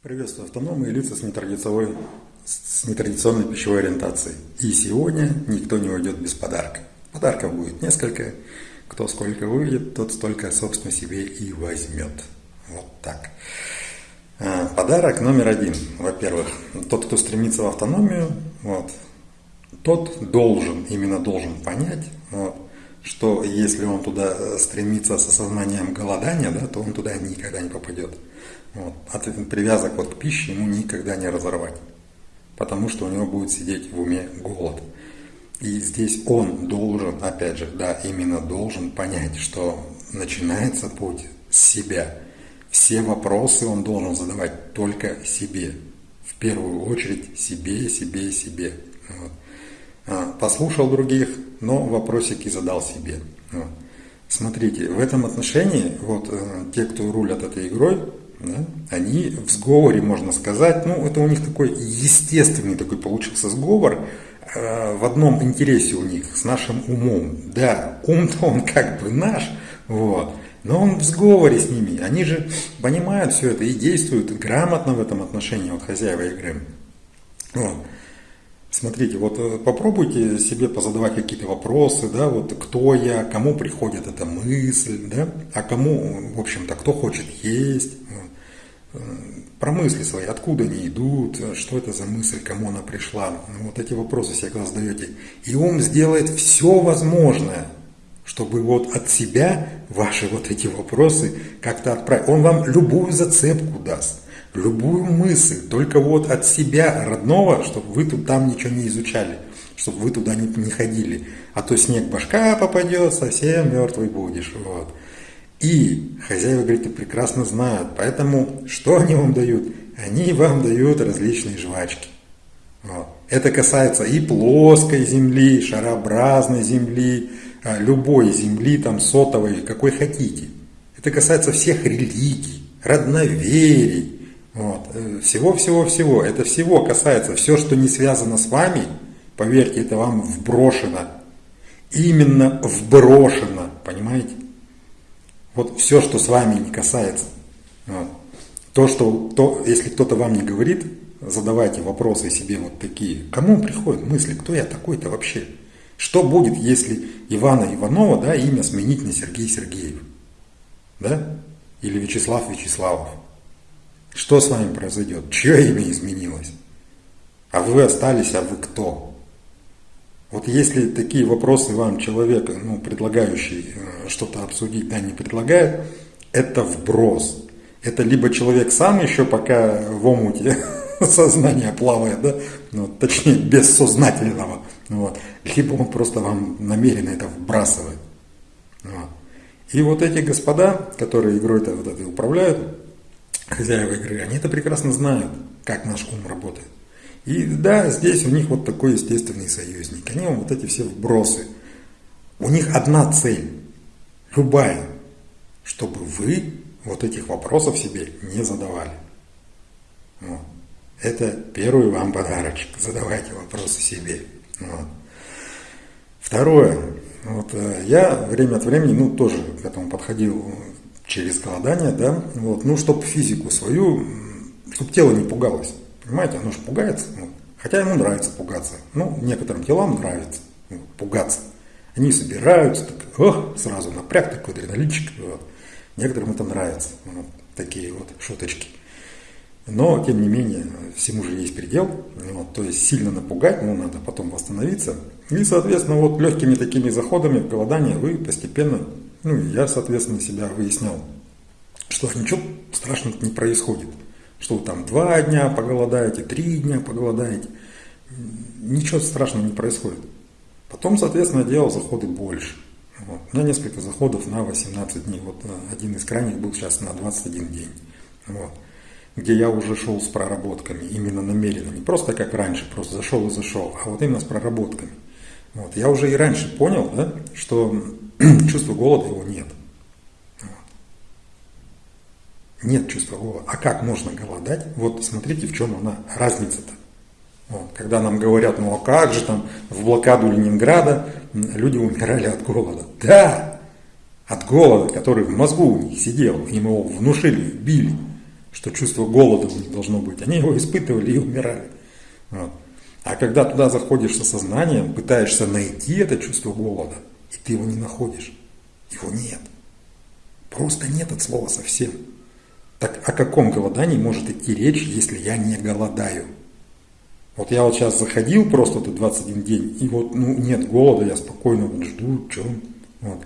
Приветствую автономы и лица с нетрадиционной, с нетрадиционной пищевой ориентацией. И сегодня никто не уйдет без подарка. Подарков будет несколько. Кто сколько выйдет, тот столько, собственно, себе и возьмет. Вот так. А, подарок номер один. Во-первых, тот, кто стремится в автономию, вот, тот должен, именно должен понять, вот, что если он туда стремится с осознанием голодания, да, то он туда никогда не попадет. Вот. От привязок вот к пище ему никогда не разорвать, потому что у него будет сидеть в уме голод. И здесь он должен, опять же, да, именно должен понять, что начинается путь с себя. Все вопросы он должен задавать только себе. В первую очередь себе, себе, себе. Вот. А, послушал других, но вопросики задал себе. Вот. Смотрите, в этом отношении вот э, те, кто рулят этой игрой, да, они в сговоре, можно сказать, ну, это у них такой естественный такой получился сговор, э, в одном интересе у них, с нашим умом. Да, ум-то он как бы наш, вот, но он в сговоре с ними. Они же понимают все это и действуют грамотно в этом отношении, вот хозяева игры. Вот. Смотрите, вот э, попробуйте себе позадавать какие-то вопросы, да, вот кто я, кому приходит эта мысль, да, а кому, в общем-то, кто хочет есть, вот. Э, про мысли свои, откуда они идут, что это за мысль, кому она пришла, вот эти вопросы себе когда задаете. И ум сделает все возможное, чтобы вот от себя ваши вот эти вопросы как-то отправить. Он вам любую зацепку даст любую мысль, только вот от себя родного, чтобы вы тут там ничего не изучали, чтобы вы туда не, не ходили. А то снег башка попадет, совсем мертвый будешь. Вот. И хозяева, говорит, прекрасно знают. Поэтому что они вам дают? Они вам дают различные жвачки. Вот. Это касается и плоской земли, шарообразной земли, а, любой земли, там сотовой, какой хотите. Это касается всех религий, родноверий. Всего-всего-всего. Это всего касается. Все, что не связано с вами, поверьте, это вам вброшено. Именно вброшено. Понимаете? Вот все, что с вами не касается. Вот. То, что, то, если кто-то вам не говорит, задавайте вопросы себе вот такие. Кому приходят мысли, кто я такой-то вообще? Что будет, если Ивана Иванова, да, имя сменить на Сергей Сергеев? Да? Или Вячеслав Вячеславов? Что с вами произойдет? Чье имя изменилось? А вы остались, а вы кто? Вот если такие вопросы вам человек, ну, предлагающий э, что-то обсудить, да, не предлагает, это вброс. Это либо человек сам еще пока в омуте сознания плавает, да, ну, точнее, бессознательного, вот, либо он просто вам намеренно это вбрасывает. Вот. И вот эти господа, которые игрой-то вот этой управляют, хозяева игры, они это прекрасно знают, как наш ум работает. И да, здесь у них вот такой естественный союзник. Они вот эти все вбросы. У них одна цель, любая, чтобы вы вот этих вопросов себе не задавали. Вот. Это первый вам подарочек. Задавайте вопросы себе. Вот. Второе. Вот, э, я время от времени, ну, тоже к этому подходил через голодание, да, вот, ну, чтобы физику свою, чтобы тело не пугалось, понимаете, оно же пугается, ну, хотя ему нравится пугаться, ну, некоторым телам нравится ну, пугаться, они собираются, так, ох, сразу напряг такой адреналинчик, вот. некоторым это нравится, вот, такие вот шуточки. Но, тем не менее, всему же есть предел. Вот, то есть сильно напугать, ну, надо потом восстановиться. И, соответственно, вот легкими такими заходами в вы постепенно ну, я, соответственно, себя выяснял, что ничего страшного не происходит. Что вы там два дня поголодаете, три дня поголодаете. Ничего страшного не происходит. Потом, соответственно, делал заходы больше. Вот. У меня несколько заходов на 18 дней. Вот э, один из крайних был сейчас на 21 день. Вот. Где я уже шел с проработками, именно намеренно. Не просто как раньше, просто зашел и зашел, а вот именно с проработками. Вот. Я уже и раньше понял, да, что чувства голода его нет. Нет чувства голода. А как можно голодать? Вот смотрите, в чем она разница-то. Вот. Когда нам говорят, ну а как же там в блокаду Ленинграда люди умирали от голода. Да, от голода, который в мозгу у них сидел, им его внушили, били. что чувство голода у них должно быть. Они его испытывали и умирали. Вот. А когда туда заходишь со сознанием, пытаешься найти это чувство голода, и ты его не находишь, его нет. Просто нет от слова совсем. Так о каком голодании может идти речь, если я не голодаю? Вот я вот сейчас заходил просто тут 21 день, и вот ну, нет голода, я спокойно вот жду, что вот.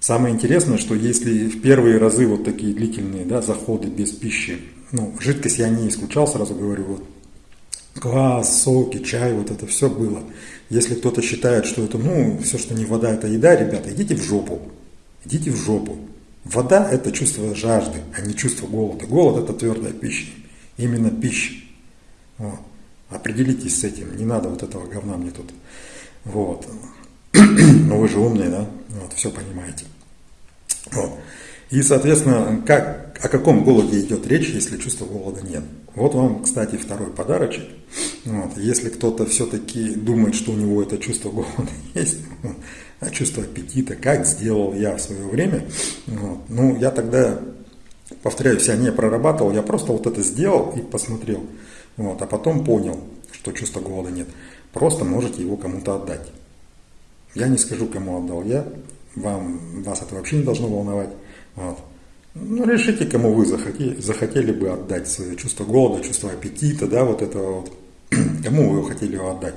Самое интересное, что если в первые разы вот такие длительные да, заходы без пищи, ну, жидкость я не исключал, сразу говорю, вот квас, соки, чай, вот это все было. Если кто-то считает, что это, ну, все, что не вода, это еда, ребята, идите в жопу. Идите в жопу. Вода – это чувство жажды, а не чувство голода. Голод – это твердая пища. Именно пища. Вот. Определитесь с этим. Не надо вот этого говна мне тут. Вот. Ну вы же умные, да? Вот, все понимаете. Вот. И, соответственно, как, о каком голоде идет речь, если чувства голода нет? Вот вам, кстати, второй подарочек. Вот. Если кто-то все-таки думает, что у него это чувство голода есть, чувство аппетита, как сделал я в свое время, вот. ну, я тогда, повторяюсь, я не прорабатывал, я просто вот это сделал и посмотрел. Вот. А потом понял, что чувства голода нет. Просто можете его кому-то отдать. Я не скажу, кому отдал я, вам, вас это вообще не должно волновать. Вот. Ну, решите, кому вы захотели, захотели бы отдать свое чувство голода, чувство аппетита, да, вот этого вот, кому вы хотели его отдать.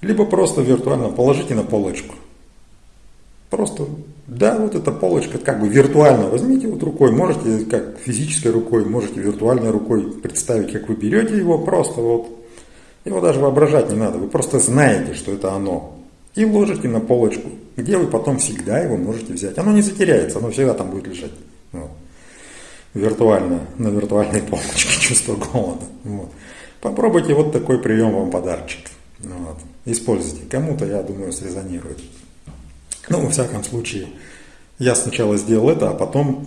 Либо просто виртуально положите на полочку. Просто, да, вот эта полочка, как бы виртуально возьмите вот рукой, можете как физической рукой, можете виртуальной рукой представить, как вы берете его, просто вот, его даже воображать не надо, вы просто знаете, что это оно и ложите на полочку, где вы потом всегда его можете взять. Оно не затеряется, оно всегда там будет лежать. Вот. Виртуально, на виртуальной полочке чувство голода. Вот. Попробуйте вот такой прием вам подарочек. Вот. Используйте. Кому-то, я думаю, срезонирует. Ну, во всяком случае, я сначала сделал это, а потом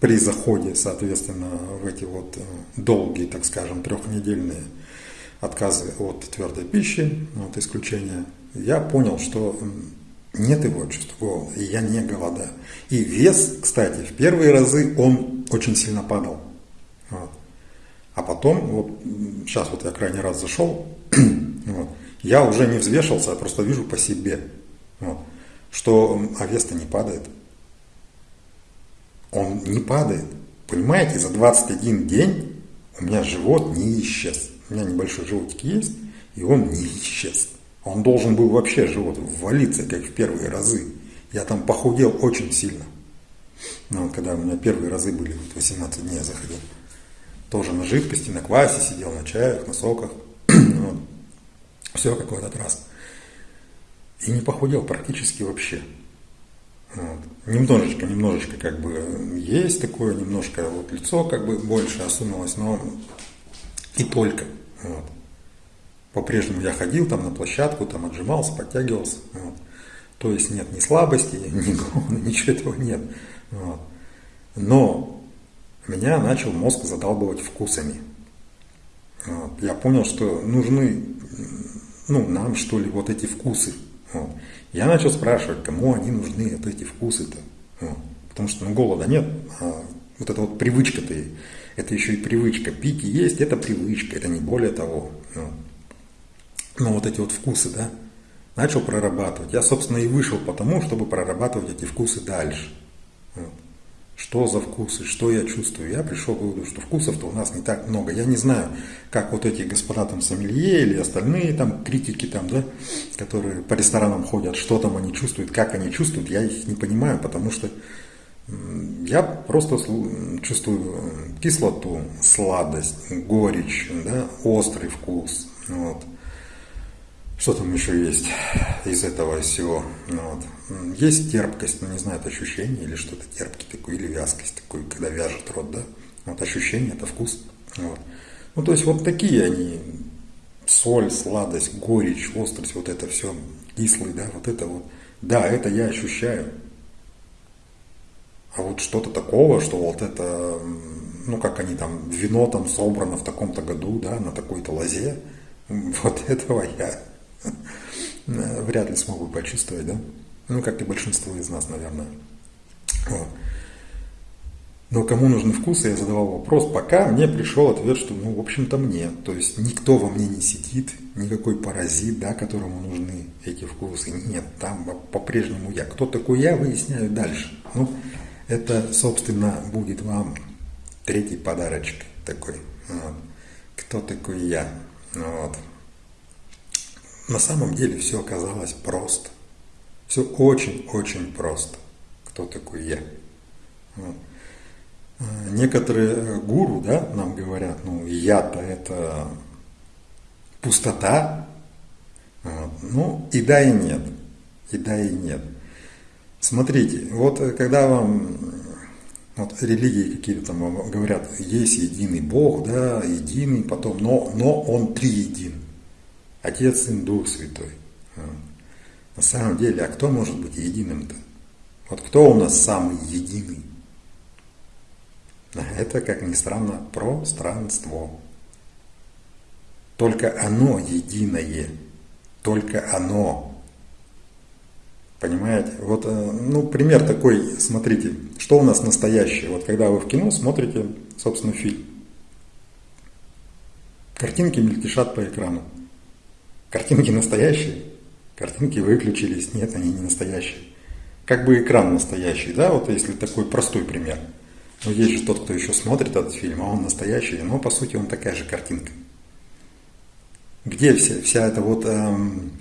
при заходе, соответственно, в эти вот э, долгие, так скажем, трехнедельные отказы от твердой пищи, вот исключение я понял, что нет его чувства голода, и я не голодаю. И вес, кстати, в первые разы он очень сильно падал. Вот. А потом, вот сейчас вот я крайний раз зашел, вот, я уже не взвешивался, я просто вижу по себе, вот, что а вес-то не падает. Он не падает. Понимаете, за 21 день у меня живот не исчез. У меня небольшой животик есть, и он не исчез. Он должен был вообще живот ввалиться, как в первые разы. Я там похудел очень сильно. Ну, вот когда у меня первые разы были, вот 18 дней я заходил. Тоже на жидкости, на квасе сидел, на чаях, на соках. вот. Все как в этот раз. И не похудел практически вообще. Вот. Немножечко, немножечко как бы есть такое, немножко вот лицо как бы больше осунулось, но и только. Вот. По-прежнему я ходил там на площадку, там отжимался, подтягивался. Вот. То есть нет ни слабости, ни голода, ничего этого нет. Вот. Но меня начал мозг задалбывать вкусами. Вот. Я понял, что нужны ну, нам, что ли, вот эти вкусы. Вот. Я начал спрашивать, кому они нужны, вот эти вкусы-то. Вот. Потому что ну, голода нет, а вот эта вот привычка-то, это еще и привычка. Пить и есть – это привычка, это не более того. Вот ну, вот эти вот вкусы, да, начал прорабатывать. Я, собственно, и вышел потому, чтобы прорабатывать эти вкусы дальше. Вот. Что за вкусы, что я чувствую. Я пришел к выводу, что вкусов-то у нас не так много. Я не знаю, как вот эти господа там сомелье или остальные там критики там, да, которые по ресторанам ходят, что там они чувствуют, как они чувствуют, я их не понимаю, потому что я просто чувствую кислоту, сладость, горечь, да, острый вкус. Вот. Что там еще есть из этого всего? Ну, вот. Есть терпкость, но ну, не знаю, это ощущение или что-то терпкий такой, или вязкость такой, когда вяжет рот, да? Вот ощущение, это вкус. Вот. Ну, то есть вот такие они, соль, сладость, горечь, острость, вот это все, кислый, да, вот это вот. Да, это я ощущаю. А вот что-то такого, что вот это, ну, как они там, вино там собрано в таком-то году, да, на такой-то лозе, вот этого я вряд ли смогу почувствовать, да? Ну, как и большинство из нас, наверное. Но кому нужны вкусы, я задавал вопрос, пока мне пришел ответ, что, ну, в общем-то, мне. То есть никто во мне не сидит, никакой паразит, да, которому нужны эти вкусы. Нет, там по-прежнему я. Кто такой я, выясняю дальше. Ну, это, собственно, будет вам третий подарочек такой. Вот. Кто такой я? Вот. На самом деле все оказалось просто. Все очень-очень просто. Кто такой я? Вот. Некоторые гуру да, нам говорят, ну я-то это пустота. Вот. Ну и да, и нет. И да, и нет. Смотрите, вот когда вам вот религии какие-то там говорят, есть единый Бог, да, единый, потом, но, но Он триедин. Отец, Сын, Дух Святой. Вот. На самом деле, а кто может быть единым-то? Вот кто у нас самый единый? Это, как ни странно, пространство. Только оно единое. Только оно. Понимаете? Вот, э, ну, пример такой, смотрите, что у нас настоящее. Вот когда вы в кино смотрите, собственно, фильм. Картинки мельтешат по экрану. Картинки настоящие, картинки выключились, нет, они не настоящие. Как бы экран настоящий, да, вот если такой простой пример – но есть же тот, кто еще смотрит этот фильм, а он настоящий, но по сути он такая же картинка. Где вся, вся эта вот эм,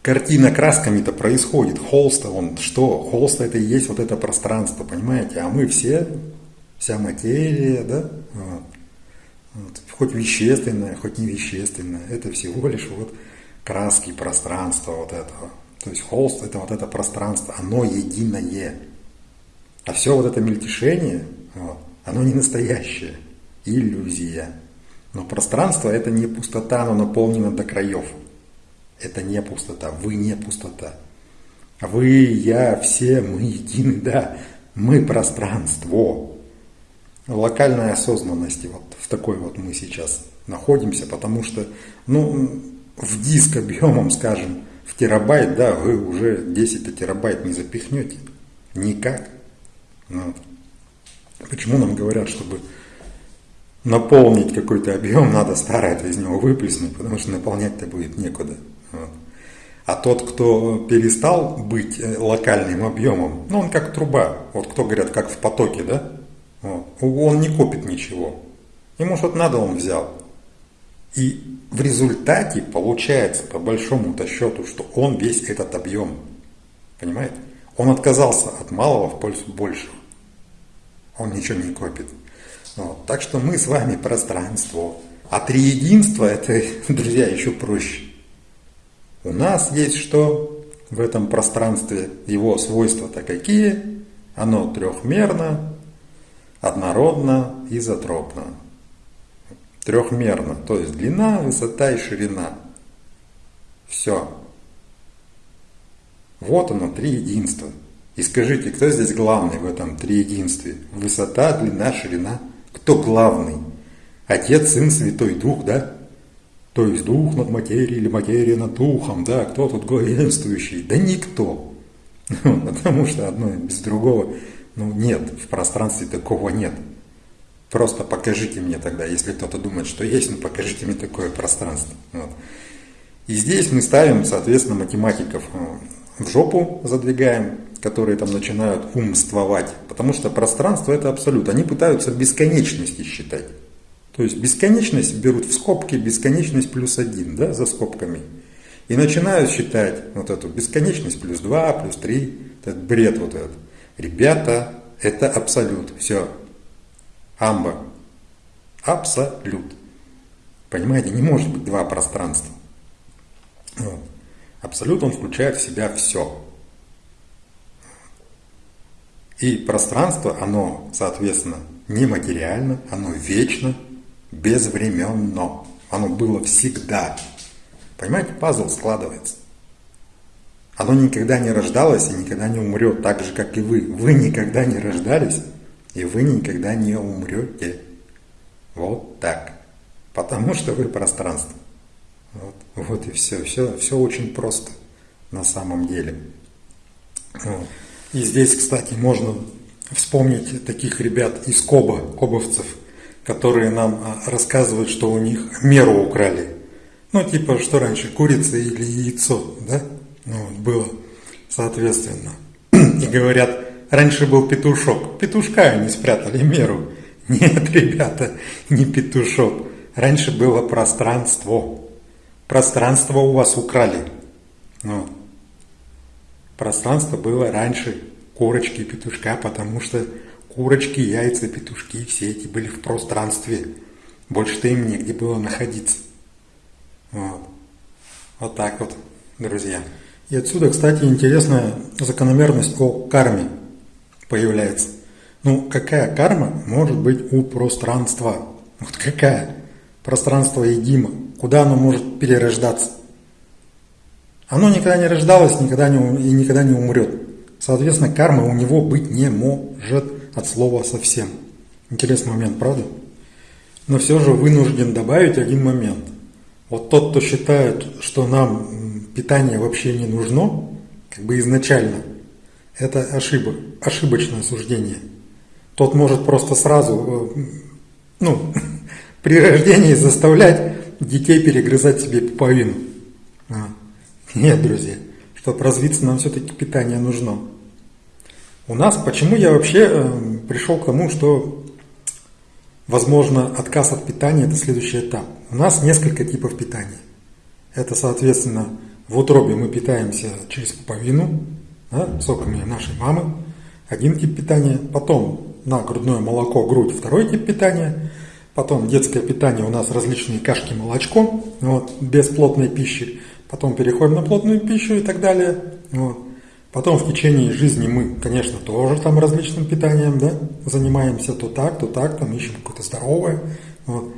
картина красками-то происходит? Холста, он что? Холста это и есть вот это пространство, понимаете? А мы все, вся материя, да? Вот. Вот. Хоть вещественная, хоть не вещественная, это всего лишь вот краски пространства вот этого. То есть холст это вот это пространство, оно единое. А все вот это мельтешение, вот, оно не настоящее, иллюзия. Но пространство это не пустота, оно наполнено до краев. Это не пустота, вы не пустота. Вы, я, все, мы едины, да, мы пространство. Локальной осознанности, вот в такой вот мы сейчас находимся, потому что, ну, в диск объемом, скажем, в терабайт, да, вы уже 10 терабайт не запихнете. Никак. Ну, почему нам говорят, чтобы наполнить какой-то объем, надо старое из него выплеснуть, потому что наполнять-то будет некуда. Вот. А тот, кто перестал быть э, локальным объемом, ну он как труба, вот кто говорят, как в потоке, да, вот. он не копит ничего. Ему что-то надо, он взял. И в результате получается, по большому-то счету, что он весь этот объем. Понимаете? Он отказался от малого в пользу большего. Он ничего не копит. Вот. Так что мы с вами пространство. А триединство это, друзья, еще проще. У нас есть что в этом пространстве? Его свойства-то какие? Оно трехмерно, однородно, изотропно. Трехмерно, то есть длина, высота и ширина. Все. Вот оно, три единства. И скажите, кто здесь главный в этом триединстве? Высота, длина, ширина. Кто главный? Отец, Сын, Святой Дух, да? То есть Дух над материей или материя над Духом, да? Кто тут главенствующий? Да никто. Потому что одно без другого, ну нет, в пространстве такого нет. Просто покажите мне тогда, если кто-то думает, что есть, ну покажите мне такое пространство. Вот. И здесь мы ставим, соответственно, математиков в жопу задвигаем, которые там начинают умствовать, потому что пространство это абсолют. Они пытаются бесконечности считать. То есть бесконечность берут в скобки, бесконечность плюс один, да, за скобками. И начинают считать вот эту бесконечность плюс два, плюс три, этот бред вот этот. Ребята, это абсолют, все. Амба. Абсолют. Понимаете, не может быть два пространства. Вот. Абсолют, он включает в себя все. И пространство, оно, соответственно, нематериально, оно вечно, безвременно. Оно было всегда. Понимаете, пазл складывается. Оно никогда не рождалось и никогда не умрет, так же, как и вы. Вы никогда не рождались, и вы никогда не умрете. Вот так. Потому что вы пространство. Вот, вот и все. все. Все очень просто на самом деле. И здесь, кстати, можно вспомнить таких ребят из Коба, кобовцев, которые нам а, рассказывают, что у них меру украли. Ну, типа, что раньше, курица или яйцо, да? Ну, было, соответственно. И говорят, раньше был петушок. Петушка они спрятали меру. Нет, ребята, не петушок. Раньше было пространство. Пространство у вас украли. Ну, пространство было раньше курочки и петушка, потому что курочки, яйца, петушки, все эти были в пространстве. Больше-то им негде было находиться. Вот. вот так вот, друзья. И отсюда, кстати, интересная закономерность о карме появляется. Ну, какая карма может быть у пространства? Вот какая? Пространство едимо. Куда оно может перерождаться? Оно никогда не рождалось никогда не, и никогда не умрет. Соответственно, карма у него быть не может от слова совсем. Интересный момент, правда? Но все же вынужден добавить один момент. Вот тот, кто считает, что нам питание вообще не нужно, как бы изначально, это ошибок, ошибочное суждение. Тот может просто сразу, э, ну, при рождении заставлять детей перегрызать себе пуповину. А. Нет, друзья, чтобы развиться, нам все-таки питание нужно. У нас, почему я вообще э, пришел к тому, что возможно отказ от питания – это следующий этап. У нас несколько типов питания. Это, соответственно, в утробе мы питаемся через пуповину, да, соками нашей мамы, один тип питания. Потом на грудное молоко, грудь, второй тип питания. Потом детское питание у нас различные кашки, молочко, вот, без плотной пищи. Потом переходим на плотную пищу и так далее. Вот. Потом в течение жизни мы, конечно, тоже там различным питанием да, занимаемся, то так, то так, там ищем какое-то здоровое. Вот.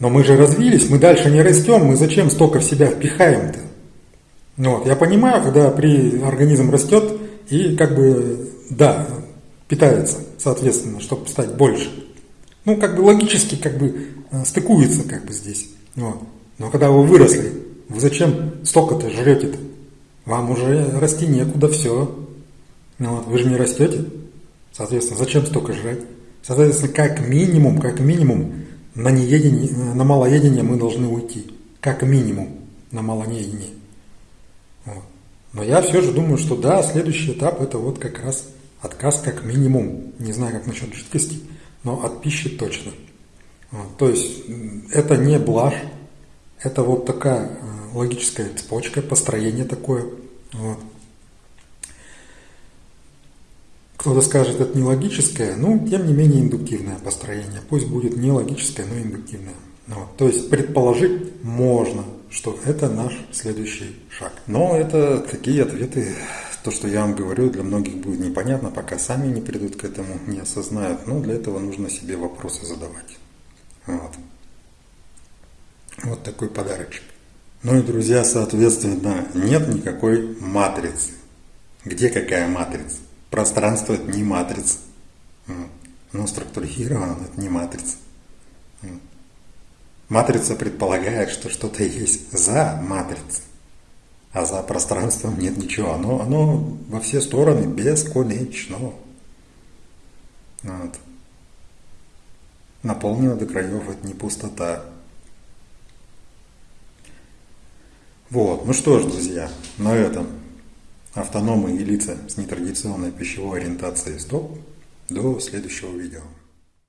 Но мы же развились, мы дальше не растем, мы зачем столько в себя впихаем-то? Ну вот, я понимаю, когда при организм растет и как бы, да, питается, соответственно, чтобы стать больше. Ну, как бы логически как бы э, стыкуется как бы здесь. Вот. Но когда вы выросли, вы зачем столько-то жрете-то? Вам уже расти некуда, все. Ну, вот, вы же не растете. Соответственно, зачем столько жрать? Соответственно, как минимум, как минимум, на, неедение, на малоедение мы должны уйти. Как минимум на малоедение. Вот. Но я все же думаю, что да, следующий этап это вот как раз отказ как минимум. Не знаю, как насчет жидкости, но от пищи точно. Вот. То есть это не блажь, это вот такая э, логическая цепочка, построение такое. Вот. Кто-то скажет, это не логическое, но тем не менее индуктивное построение. Пусть будет не логическое, но индуктивное. Вот. То есть предположить можно, что это наш следующий шаг. Но это такие ответы, то, что я вам говорю, для многих будет непонятно, пока сами не придут к этому, не осознают. Но для этого нужно себе вопросы задавать. Вот, вот такой подарочек. Ну и, друзья, соответственно, нет никакой матрицы. Где какая матрица? Пространство – это не матрица. Оно структурировано, это не матрица. Матрица предполагает, что что-то есть за матрицей, а за пространством нет ничего. Оно, оно во все стороны бесконечно. Вот. Наполнено до краев, это не пустота. Вот, ну что ж, друзья, на этом автономы и лица с нетрадиционной пищевой ориентацией стоп. До следующего видео.